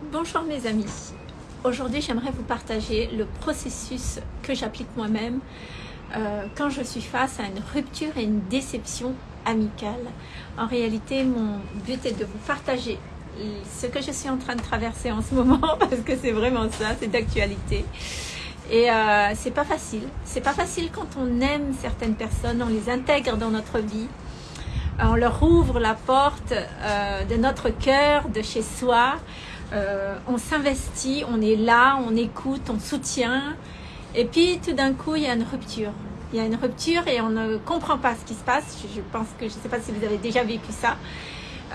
Bonjour mes amis, aujourd'hui j'aimerais vous partager le processus que j'applique moi-même euh, quand je suis face à une rupture et une déception amicale. En réalité mon but est de vous partager ce que je suis en train de traverser en ce moment parce que c'est vraiment ça, c'est d'actualité. Et euh, c'est pas facile, c'est pas facile quand on aime certaines personnes, on les intègre dans notre vie, on leur ouvre la porte euh, de notre cœur, de chez soi, euh, on s'investit, on est là, on écoute, on soutient. Et puis tout d'un coup, il y a une rupture. Il y a une rupture et on ne comprend pas ce qui se passe. Je, pense que, je ne sais pas si vous avez déjà vécu ça.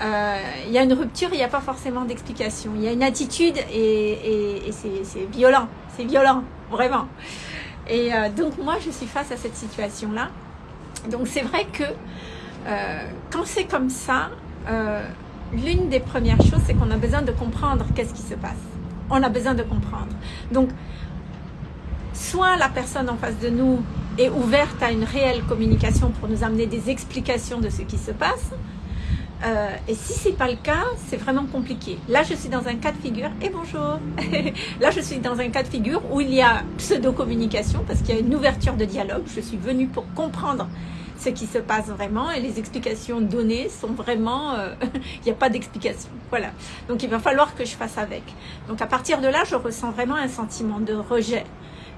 Euh, il y a une rupture, il n'y a pas forcément d'explication. Il y a une attitude et, c'est violent. C'est violent, vraiment. Et euh, donc moi, je suis face à cette situation-là. Donc c'est vrai que quand c'est comme ça, l'une des premières choses, c'est qu'on a besoin de comprendre qu'est-ce qui se passe. On a besoin de comprendre. Donc, soit la personne en face de nous est ouverte à une réelle communication pour nous amener des explications de ce qui se passe. Euh, et si c'est pas le cas, c'est vraiment compliqué. Là, je suis dans un cas de figure, et bonjour Là, je suis dans un cas de figure où il y a pseudo-communication, parce qu'il y a une ouverture de dialogue. Je suis venue pour comprendre ce qui se passe vraiment et les explications données sont vraiment, euh, il n'y a pas d'explication. Voilà. Donc il va falloir que je fasse avec. Donc à partir de là, je ressens vraiment un sentiment de rejet,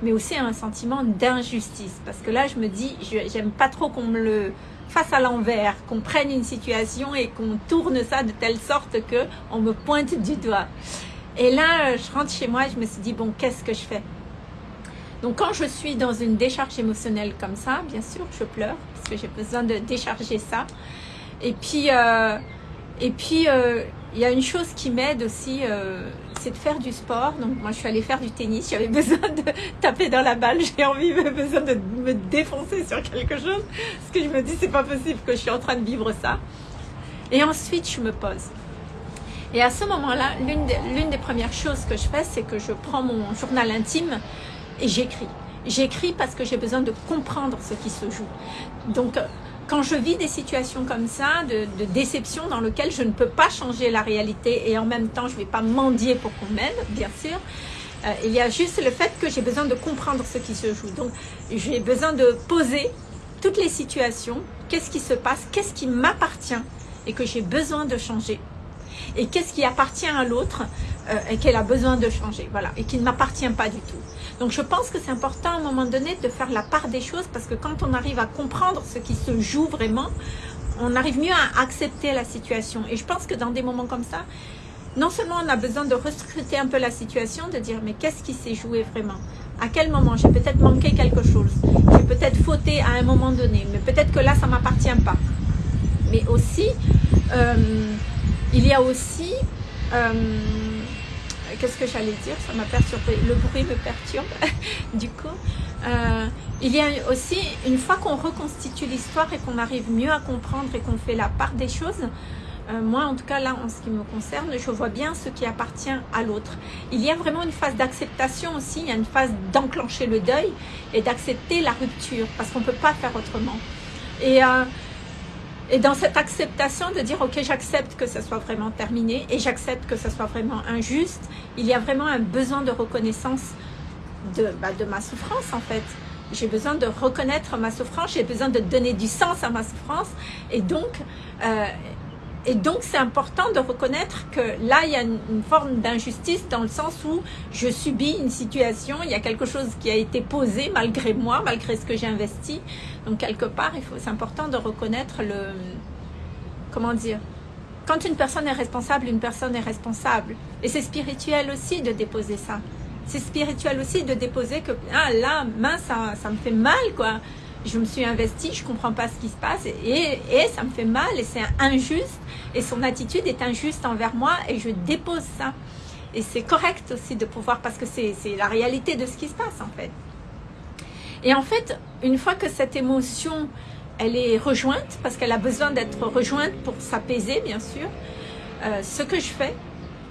mais aussi un sentiment d'injustice. Parce que là, je me dis, j'aime pas trop qu'on me le fasse à l'envers, qu'on prenne une situation et qu'on tourne ça de telle sorte que on me pointe du doigt. Et là, je rentre chez moi je me suis dit, bon, qu'est-ce que je fais? Donc quand je suis dans une décharge émotionnelle comme ça, bien sûr, je pleure parce que j'ai besoin de décharger ça. Et puis, euh, et puis euh, il y a une chose qui m'aide aussi, euh, c'est de faire du sport. Donc moi, je suis allée faire du tennis. J'avais besoin de taper dans la balle. J'ai envie, besoin de me défoncer sur quelque chose. Parce que je me dis, c'est pas possible que je suis en train de vivre ça. Et ensuite, je me pose. Et à ce moment-là, l'une des, des premières choses que je fais, c'est que je prends mon journal intime et j'écris. J'écris parce que j'ai besoin de comprendre ce qui se joue. Donc, quand je vis des situations comme ça, de, déception dans lesquelles je ne peux pas changer la réalité et en même temps, je ne vais pas mendier pour qu'on m'aide, bien sûr, euh, il y a juste le fait que j'ai besoin de comprendre ce qui se joue. Donc, j'ai besoin de poser toutes les situations, qu'est-ce qui se passe, qu'est-ce qui m'appartient? Et que j'ai besoin de changer. Et qu'est-ce qui appartient à l'autre? Euh, et qu'elle a besoin de changer, voilà, et qui ne m'appartient pas du tout. Donc je pense que c'est important à un moment donné de faire la part des choses parce que quand on arrive à comprendre ce qui se joue vraiment, on arrive mieux à accepter la situation. Et je pense que dans des moments comme ça, non seulement on a besoin de recruter un peu la situation, de dire mais qu'est-ce qui s'est joué vraiment? À quel moment? J'ai peut-être manqué quelque chose. J'ai peut-être fauté à un moment donné, mais peut-être que là ça m'appartient pas. Mais aussi, euh, il y a aussi euh, qu'est-ce que j'allais dire Ça m'a perturbé. Le bruit me perturbe, du coup. Euh, il y a aussi, une fois qu'on reconstitue l'histoire et qu'on arrive mieux à comprendre et qu'on fait la part des choses, euh, moi, en tout cas, là, en ce qui me concerne, je vois bien ce qui appartient à l'autre. Il y a vraiment une phase d'acceptation aussi, il y a une phase d'enclencher le deuil et d'accepter la rupture, parce qu'on ne peut pas faire autrement. Et euh, et dans cette acceptation de dire, ok, j'accepte que ce soit vraiment terminé et j'accepte que ce soit vraiment injuste, il y a vraiment un besoin de reconnaissance de, bah, de ma souffrance en fait. J'ai besoin de reconnaître ma souffrance, j'ai besoin de donner du sens à ma souffrance et donc euh, et donc, c'est important de reconnaître que là, il y a une, forme d'injustice dans le sens où je subis une situation, il y a quelque chose qui a été posé malgré moi, malgré ce que j'ai investi. Donc, quelque part, c'est important de reconnaître le... Comment dire Quand une personne est responsable, une personne est responsable. Et c'est spirituel aussi de déposer ça. C'est spirituel aussi de déposer que, ah là, mince, ça, ça me fait mal, quoi je me suis investie, je comprends pas ce qui se passe et, et ça me fait mal et c'est injuste et son attitude est injuste envers moi et je dépose ça. Et c'est correct aussi de pouvoir, parce que c'est la réalité de ce qui se passe en fait. Et en fait, une fois que cette émotion, elle est rejointe, parce qu'elle a besoin d'être rejointe pour s'apaiser bien sûr, euh, ce que je fais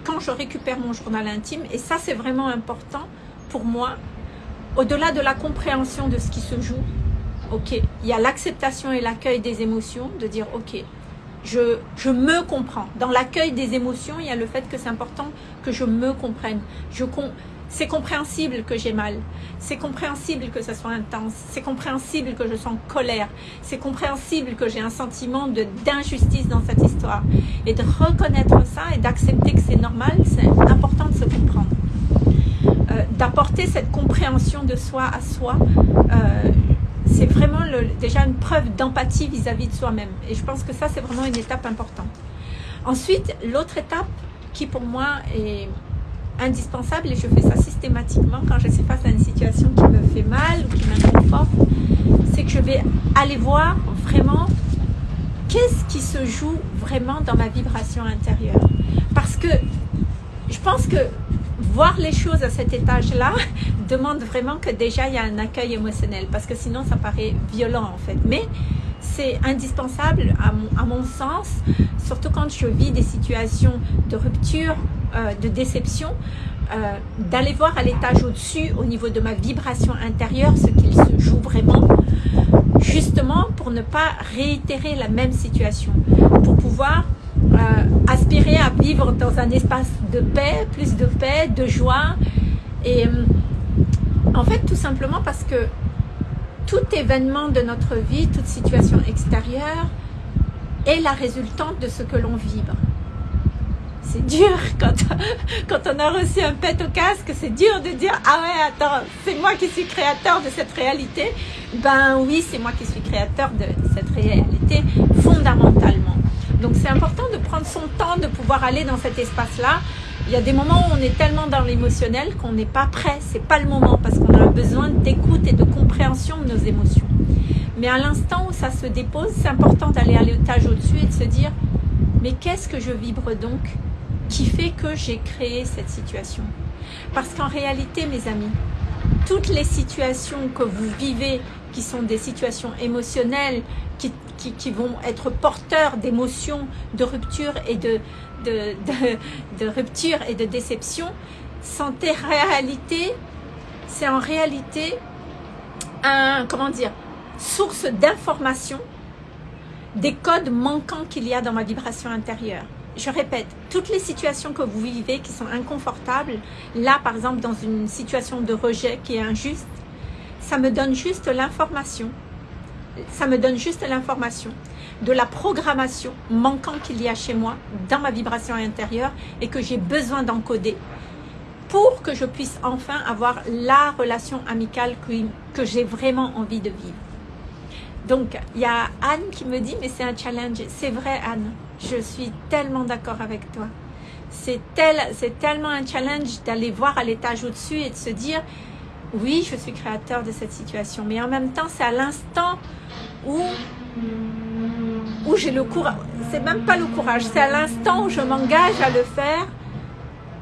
quand je récupère mon journal intime, et ça c'est vraiment important pour moi, au-delà de la compréhension de ce qui se joue, ok, il y a l'acceptation et l'accueil des émotions, de dire ok, je, je me comprends. Dans l'accueil des émotions, il y a le fait que c'est important que je me comprenne. C'est compréhensible que j'ai mal. C'est compréhensible que ça soit intense. C'est compréhensible que je sois en colère. C'est compréhensible que j'ai un sentiment d'injustice dans cette histoire. Et de reconnaître ça et d'accepter que c'est normal, c'est important de se comprendre. Euh, D'apporter cette compréhension de soi à soi, euh, c'est vraiment déjà une preuve d'empathie vis-à-vis de soi-même. Et je pense que ça, c'est vraiment une étape importante. Ensuite, l'autre étape qui pour moi est indispensable et je fais ça systématiquement quand je suis face à une situation qui me fait mal ou qui m'inconforte, c'est que je vais aller voir vraiment qu'est-ce qui se joue vraiment dans ma vibration intérieure. Parce que je pense que voir les choses à cet étage-là demande vraiment que déjà il y a un accueil émotionnel parce que sinon ça paraît violent en fait. Mais c'est indispensable à mon, sens, surtout quand je vis des situations de rupture, euh, de déception, euh, d'aller voir à l'étage au-dessus, au niveau de ma vibration intérieure, ce qu'il se joue vraiment, justement pour ne pas réitérer la même situation, pour pouvoir aspirer à vivre dans un espace de paix, plus de paix, de joie, et en fait tout simplement parce que tout événement de notre vie, toute situation extérieure est la résultante de ce que l'on vibre. C'est dur quand, quand on a reçu un pet au casque, c'est dur de dire « Ah ouais, attends, c'est moi qui suis créateur de cette réalité ». Ben oui, c'est moi qui suis créateur de cette réalité fondamentalement. Donc c'est important de prendre son temps de pouvoir aller dans cet espace-là. Il y a des moments où on est tellement dans l'émotionnel qu'on n'est pas prêt, c'est pas le moment parce qu'on a besoin d'écoute et de compréhension de nos émotions. Mais à l'instant où ça se dépose, c'est important d'aller à l'étage au-dessus et de se dire mais qu'est-ce que je vibre donc qui fait que j'ai créé cette situation? Parce qu'en réalité, mes amis, toutes les situations que vous vivez, qui sont des situations émotionnelles, qui, qui, vont être porteurs d'émotions, de rupture et de, de, rupture et de déception sont réalité, c'est en réalité un, comment dire, source d'information des codes manquants qu'il y a dans ma vibration intérieure. Je répète, toutes les situations que vous vivez qui sont inconfortables, là par exemple dans une situation de rejet qui est injuste, ça me donne juste l'information. Ça me donne juste l'information de la programmation manquant qu'il y a chez moi dans ma vibration intérieure et que j'ai besoin d'encoder pour que je puisse enfin avoir la relation amicale que, que j'ai vraiment envie de vivre. Donc, il y a Anne qui me dit, mais c'est un challenge. C'est vrai, Anne. Je suis tellement d'accord avec toi. C'est tel, tellement un challenge d'aller voir à l'étage au-dessus et de se dire, oui, je suis créateur de cette situation. Mais en même temps, c'est à l'instant où où j'ai le courage, c'est même pas le courage, c'est à l'instant où je m'engage à le faire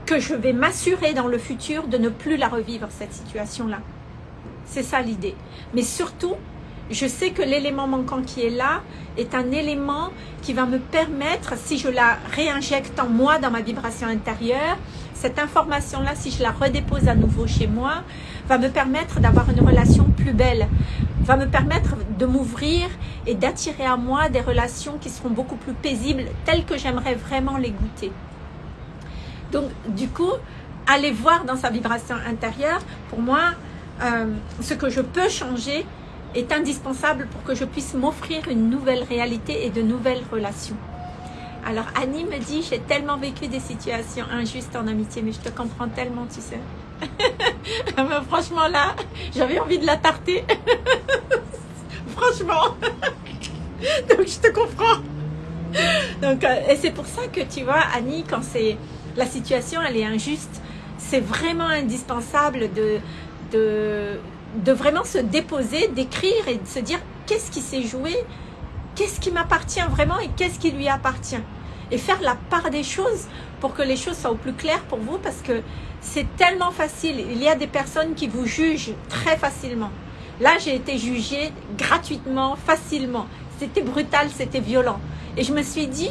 que je vais m'assurer dans le futur de ne plus la revivre, cette situation-là. C'est ça l'idée. Mais surtout, je sais que l'élément manquant qui est là est un élément qui va me permettre, si je la réinjecte en moi, dans ma vibration intérieure, cette information-là, si je la redépose à nouveau chez moi, va me permettre d'avoir une relation plus belle, va me permettre de m'ouvrir et d'attirer à moi des relations qui seront beaucoup plus paisibles, telles que j'aimerais vraiment les goûter. Donc, du coup, aller voir dans sa vibration intérieure, pour moi, euh, ce que je peux changer est indispensable pour que je puisse m'offrir une nouvelle réalité et de nouvelles relations. Alors Annie me dit, j'ai tellement vécu des situations injustes en amitié, mais je te comprends tellement, tu sais. franchement là, j'avais envie de la tarter. franchement. Donc je te comprends. Donc, euh, et c'est pour ça que tu vois, Annie, quand c'est la situation elle est injuste, c'est vraiment indispensable de, de vraiment se déposer, d'écrire et de se dire qu'est-ce qui s'est joué, qu'est-ce qui m'appartient vraiment et qu'est-ce qui lui appartient. Et faire la part des choses pour que les choses soient au plus clair pour vous parce que c'est tellement facile. Il y a des personnes qui vous jugent très facilement. Là, j'ai été jugée gratuitement, facilement. C'était brutal, c'était violent. Et je me suis dit,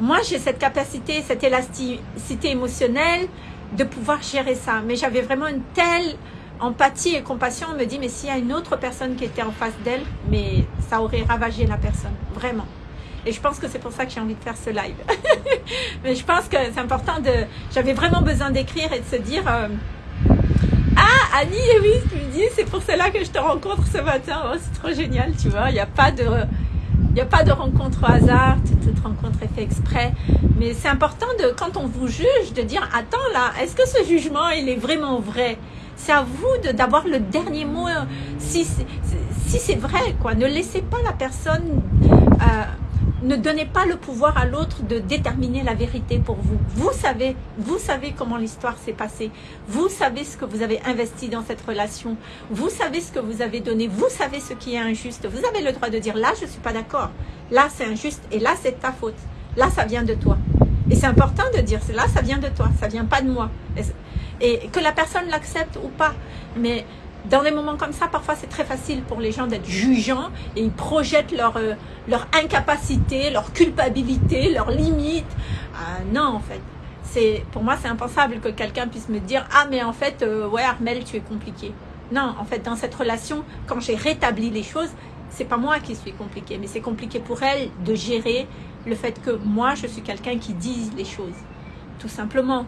moi, j'ai cette capacité, cette élasticité émotionnelle de pouvoir gérer ça. Mais j'avais vraiment une telle empathie et compassion. On me dit, mais s'il y a une autre personne qui était en face d'elle, mais ça aurait ravagé la personne, vraiment. Et je pense que c'est pour ça que j'ai envie de faire ce live. Mais je pense que c'est important de... J'avais vraiment besoin d'écrire et de se dire... Euh, ah, Annie, et oui, tu me dis, c'est pour cela que je te rencontre ce matin. Oh, c'est trop génial, tu vois. Il n'y a pas de... Il n'y a pas de rencontre au hasard, toute rencontre est faite exprès. Mais c'est important, de, quand on vous juge, de dire, attends là, est-ce que ce jugement, il est vraiment vrai? C'est à vous d'avoir le dernier mot, si, c'est vrai, quoi. Ne laissez pas la personne euh, ne donnez pas le pouvoir à l'autre de déterminer la vérité pour vous. Vous savez, vous savez comment l'histoire s'est passée. Vous savez ce que vous avez investi dans cette relation. Vous savez ce que vous avez donné. Vous savez ce qui est injuste. Vous avez le droit de dire là, je suis pas d'accord. Là, c'est injuste et là, c'est ta faute. Là, ça vient de toi. Et c'est important de dire, là, ça vient de toi. Ça vient pas de moi. Et que la personne l'accepte ou pas. Mais dans des moments comme ça, parfois c'est très facile pour les gens d'être jugeants et ils projettent leur, euh, incapacité, leur culpabilité, leurs limites. Euh, non, en fait. Pour moi, c'est impensable que quelqu'un puisse me dire « Ah, mais en fait, euh, ouais, Armel, tu es compliqué. » Non, en fait, dans cette relation, quand j'ai rétabli les choses, c'est pas moi qui suis compliqué, mais c'est compliqué pour elle de gérer le fait que moi, je suis quelqu'un qui dise les choses. Tout simplement.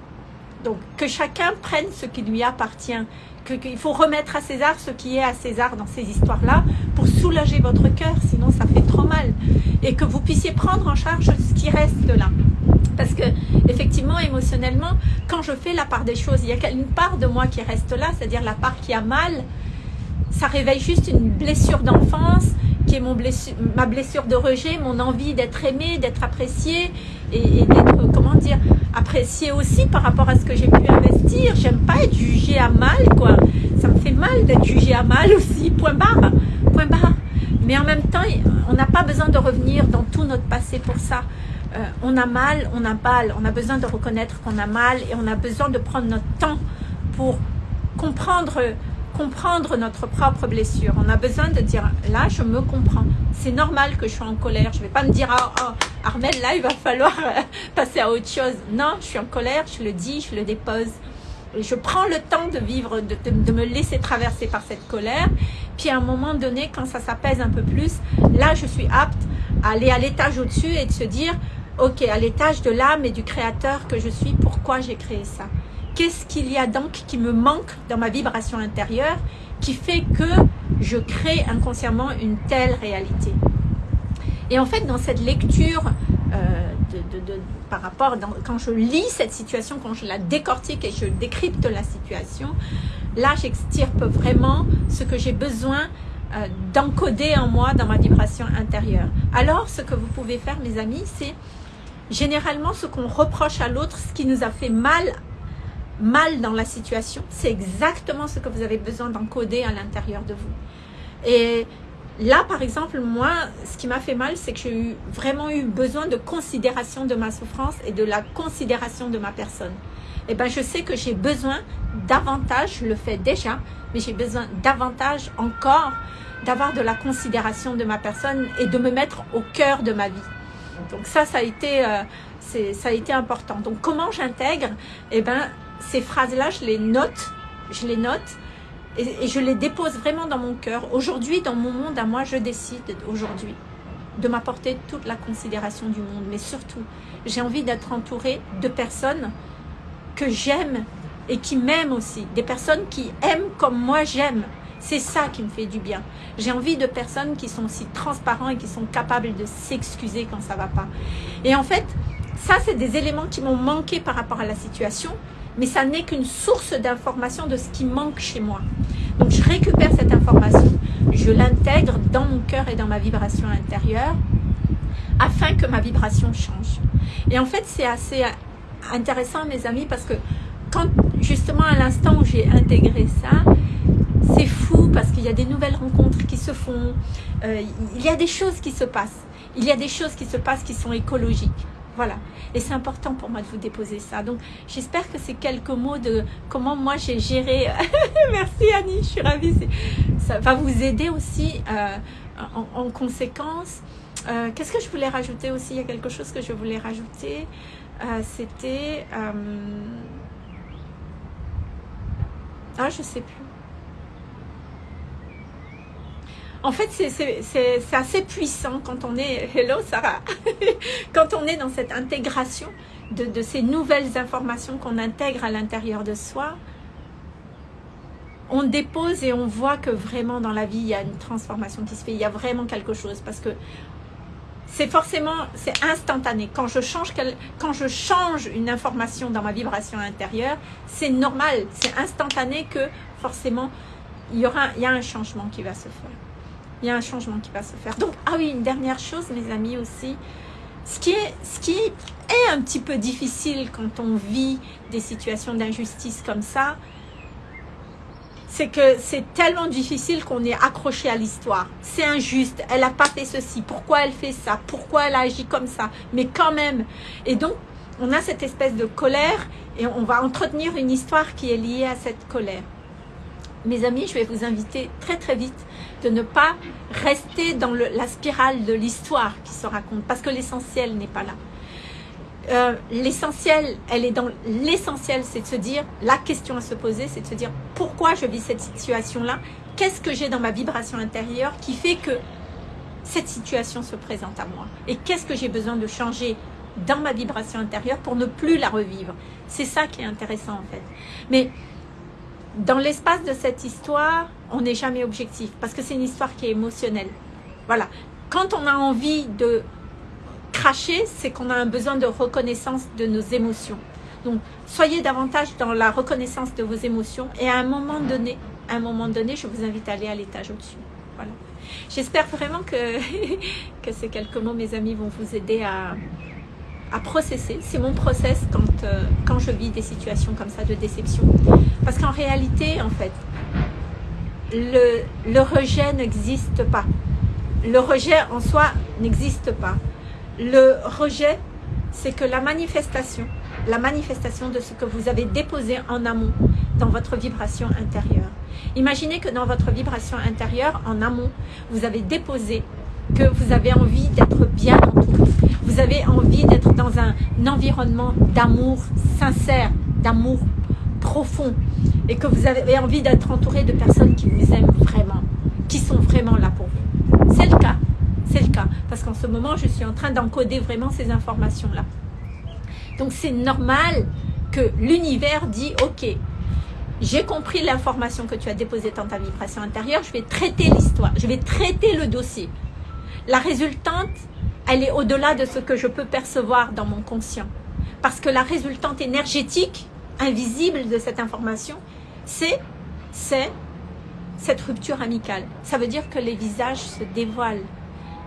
Donc, que chacun prenne ce qui lui appartient qu'il faut remettre à César ce qui est à César dans ces histoires-là pour soulager votre cœur, sinon ça fait trop mal. Et que vous puissiez prendre en charge ce qui reste là. Parce que, effectivement, émotionnellement, quand je fais la part des choses, il y a une part de moi qui reste là, c'est-à-dire la part qui a mal. Ça réveille juste une blessure d'enfance, qui est ma blessure de rejet, mon envie d'être aimé, d'être apprécié et d'être, comment dire, apprécié aussi par rapport à ce que j'ai pu investir. J'aime pas être jugée à mal, quoi. Ça me fait mal d'être jugée à mal aussi, point barre, point barre. Mais en même temps, on n'a pas besoin de revenir dans tout notre passé pour ça. Euh, on a mal, on a mal, on a besoin de reconnaître qu'on a mal et on a besoin de prendre notre temps pour comprendre comprendre notre propre blessure. On a besoin de dire, là, je me comprends. C'est normal que je sois en colère. Je ne vais pas me dire, oh, oh, Armel, là, il va falloir euh, passer à autre chose. Non, je suis en colère, je le dis, je le dépose. Je prends le temps de vivre, de, de me laisser traverser par cette colère. Puis à un moment donné, quand ça s'apaise un peu plus, là, je suis apte à aller à l'étage au-dessus et de se dire, ok, à l'étage de l'âme et du créateur que je suis, pourquoi j'ai créé ça? Qu'est-ce qu'il y a donc qui me manque dans ma vibration intérieure qui fait que je crée inconsciemment une telle réalité? Et en fait, dans cette lecture, euh, de, par rapport, quand je lis cette situation, quand je la décortique et je décrypte la situation, là, j'extirpe vraiment ce que j'ai besoin euh, d'encoder en moi dans ma vibration intérieure. Alors, ce que vous pouvez faire, mes amis, c'est généralement ce qu'on reproche à l'autre, ce qui nous a fait mal mal dans la situation, c'est exactement ce que vous avez besoin d'encoder à l'intérieur de vous. Et là, par exemple, moi, ce qui m'a fait mal, c'est que j'ai vraiment eu besoin de considération de ma souffrance et de la considération de ma personne. Et eh ben, je sais que j'ai besoin davantage, je le fais déjà, mais j'ai besoin davantage encore d'avoir de la considération de ma personne et de me mettre au cœur de ma vie. Donc ça, ça a été, euh, ça a été important. Donc comment j'intègre? Eh ben, ces phrases-là, je les note, je les note et, je les dépose vraiment dans mon cœur. Aujourd'hui, dans mon monde à moi, je décide aujourd'hui de m'apporter toute la considération du monde. Mais surtout, j'ai envie d'être entourée de personnes que j'aime et qui m'aiment aussi. Des personnes qui aiment comme moi j'aime. C'est ça qui me fait du bien. J'ai envie de personnes qui sont aussi transparentes et qui sont capables de s'excuser quand ça va pas. Et en fait, ça, c'est des éléments qui m'ont manqué par rapport à la situation mais ça n'est qu'une source d'information de ce qui manque chez moi. Donc je récupère cette information, je l'intègre dans mon cœur et dans ma vibration intérieure afin que ma vibration change. Et en fait, c'est assez intéressant, mes amis, parce que quand justement à l'instant où j'ai intégré ça, c'est fou parce qu'il y a des nouvelles rencontres qui se font, euh, il y a des choses qui se passent, il y a des choses qui se passent qui sont écologiques. Voilà. Et c'est important pour moi de vous déposer ça. Donc, j'espère que ces quelques mots de comment moi j'ai géré. Merci Annie, je suis ravie. Ça va vous aider aussi euh, en, conséquence. Euh, qu'est-ce que je voulais rajouter aussi? Il y a quelque chose que je voulais rajouter. Euh, c'était... Ah, je sais plus. En fait, c'est assez puissant quand on est, hello Sarah, quand on est dans cette intégration de, ces nouvelles informations qu'on intègre à l'intérieur de soi. On dépose et on voit que vraiment dans la vie, il y a une transformation qui se fait. Il y a vraiment quelque chose parce que c'est forcément, c'est instantané. Quand je, change, quand je change une information dans ma vibration intérieure, c'est normal, c'est instantané que forcément, il y, aura, il y a un changement qui va se faire. Il y a un changement qui va se faire. Donc, ah oui, une dernière chose, mes amis aussi. Ce qui est, ce qui est un petit peu difficile quand on vit des situations d'injustice comme ça, c'est que c'est tellement difficile qu'on est accroché à l'histoire. C'est injuste, elle n'a pas fait ceci, pourquoi elle fait ça, pourquoi elle agit comme ça, mais quand même. Et donc, on a cette espèce de colère et on va entretenir une histoire qui est liée à cette colère. Mes amis, je vais vous inviter très très vite de ne pas rester dans la spirale de l'histoire qui se raconte, parce que l'essentiel n'est pas là. Euh, l'essentiel, elle est dans l'essentiel, c'est de se dire, la question à se poser, c'est de se dire pourquoi je vis cette situation-là, qu'est-ce que j'ai dans ma vibration intérieure qui fait que cette situation se présente à moi? Et qu'est-ce que j'ai besoin de changer dans ma vibration intérieure pour ne plus la revivre? C'est ça qui est intéressant en fait. Mais dans l'espace de cette histoire, on n'est jamais objectif parce que c'est une histoire qui est émotionnelle. Voilà. Quand on a envie de cracher, c'est qu'on a un besoin de reconnaissance de nos émotions. Donc, soyez davantage dans la reconnaissance de vos émotions et à un moment donné, à un moment donné, je vous invite à aller à l'étage au-dessus. Voilà. J'espère vraiment que, que ces quelques mots, mes amis, vont vous aider à, à processer. C'est mon process quand, euh, quand je vis des situations comme ça de déception. Parce qu'en réalité, en fait, le, le rejet n'existe pas. Le rejet en soi n'existe pas. Le rejet, c'est que la manifestation, la manifestation de ce que vous avez déposé en amont dans votre vibration intérieure. Imaginez que dans votre vibration intérieure, en amont, vous avez déposé que vous avez envie d'être bien entouré. Vous avez envie d'être dans un environnement d'amour sincère, d'amour profond. Et que vous avez envie d'être entouré de personnes qui vous aiment vraiment, qui sont vraiment là pour vous. C'est le cas. C'est le cas. Parce qu'en ce moment, je suis en train d'encoder vraiment ces informations-là. Donc c'est normal que l'univers dit, ok, j'ai compris l'information que tu as déposée dans ta vibration intérieure, je vais traiter l'histoire, je vais traiter le dossier. La résultante, elle est au-delà de ce que je peux percevoir dans mon conscient. Parce que la résultante énergétique, invisible de cette information, c'est cette rupture amicale. Ça veut dire que les visages se dévoilent.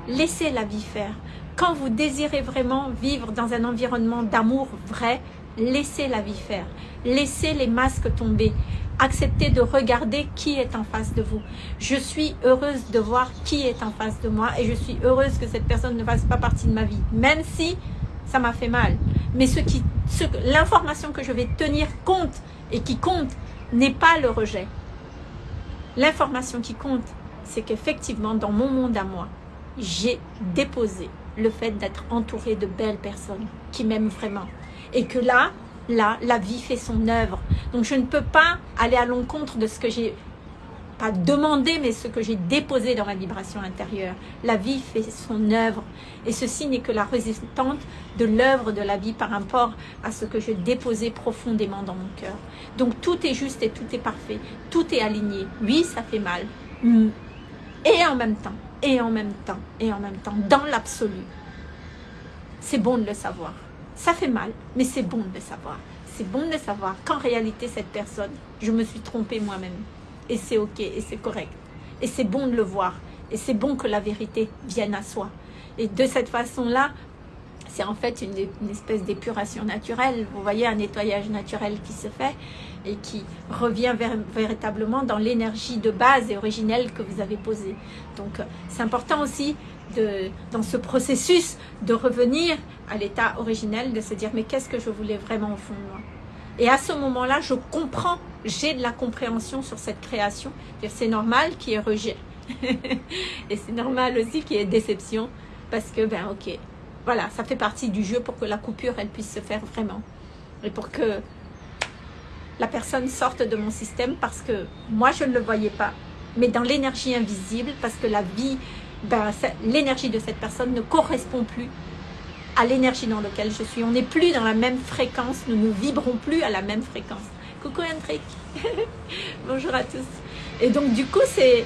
Laissez la vie faire. Quand vous désirez vraiment vivre dans un environnement d'amour vrai, laissez la vie faire. Laissez les masques tomber. Acceptez de regarder qui est en face de vous. Je suis heureuse de voir qui est en face de moi et je suis heureuse que cette personne ne fasse pas partie de ma vie, même si ça m'a fait mal. Mais ce l'information que je vais tenir compte et qui compte n'est pas le rejet. L'information qui compte, c'est qu'effectivement, dans mon monde à moi, j'ai déposé le fait d'être entourée de belles personnes qui m'aiment vraiment. Et que là, là, la vie fait son œuvre. Donc je ne peux pas aller à l'encontre de ce que j'ai pas demandé, mais ce que j'ai déposé dans ma vibration intérieure. La vie fait son œuvre. Et ceci n'est que la résistante de l'œuvre de la vie par rapport à ce que j'ai déposé profondément dans mon cœur. Donc tout est juste et tout est parfait. Tout est aligné. Oui, ça fait mal. Mm. Et en même temps, et en même temps, et en même temps, dans l'absolu. C'est bon de le savoir. Ça fait mal, mais c'est bon de le savoir. C'est bon de savoir qu'en réalité, cette personne, je me suis trompée moi-même. Et c'est ok, et c'est correct. Et c'est bon de le voir. Et c'est bon que la vérité vienne à soi. Et de cette façon-là, c'est en fait une, espèce d'épuration naturelle. Vous voyez un nettoyage naturel qui se fait et qui revient véritablement dans l'énergie de base et originelle que vous avez posée. Donc c'est important aussi de, dans ce processus de revenir à l'état originel, de se dire mais qu'est-ce que je voulais vraiment au fond moi? Et à ce moment-là, je comprends, j'ai de la compréhension sur cette création. C'est normal qu'il y ait rejet. et c'est normal aussi qu'il y ait déception parce que ben ok, voilà, ça fait partie du jeu pour que la coupure, elle puisse se faire vraiment. Et pour que la personne sorte de mon système parce que moi, je ne le voyais pas. mais dans l'énergie invisible, parce que la vie, ben, l'énergie de cette personne ne correspond plus à l'énergie dans laquelle je suis. On n'est plus dans la même fréquence, nous ne vibrons plus à la même fréquence. Coucou Hendrik, bonjour à tous. Et donc du coup, c'est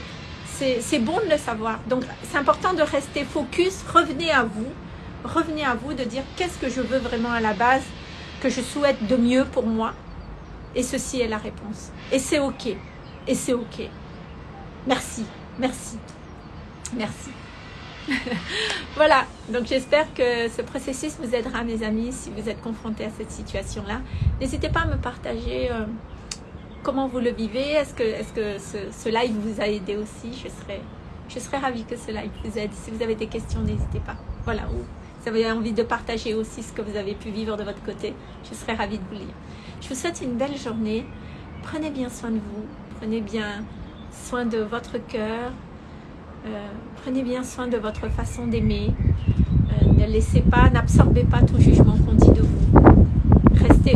c'est bon de le savoir. Donc c'est important de rester focus, revenez à vous, revenez à vous de dire qu'est-ce que je veux vraiment à la base, que je souhaite de mieux pour moi. Et ceci est la réponse. Et c'est ok. Et c'est ok. Merci, merci, merci. voilà, donc j'espère que ce processus vous aidera mes amis si vous êtes confrontés à cette situation-là. N'hésitez pas à me partager euh, comment vous le vivez. Est-ce que, est -ce, live vous a aidé aussi? Je serais, je serais ravie que ce live vous aide. Si vous avez des questions, n'hésitez pas. Voilà, vous avez envie de partager aussi ce que vous avez pu vivre de votre côté, je serais ravie de vous lire. Je vous souhaite une belle journée. Prenez bien soin de vous. Prenez bien soin de votre cœur. Euh, prenez bien soin de votre façon d'aimer. Euh, ne laissez pas, n'absorbez pas tout jugement qu'on dit de vous. Restez,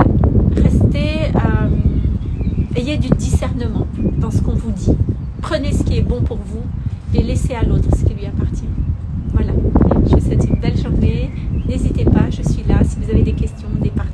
restez, euh, ayez du discernement dans ce qu'on vous dit. Prenez ce qui est bon pour vous et laissez à l'autre ce qui lui appartient. Voilà, je vous souhaite une belle journée. N'hésitez pas, je suis là si vous avez des questions, des partages.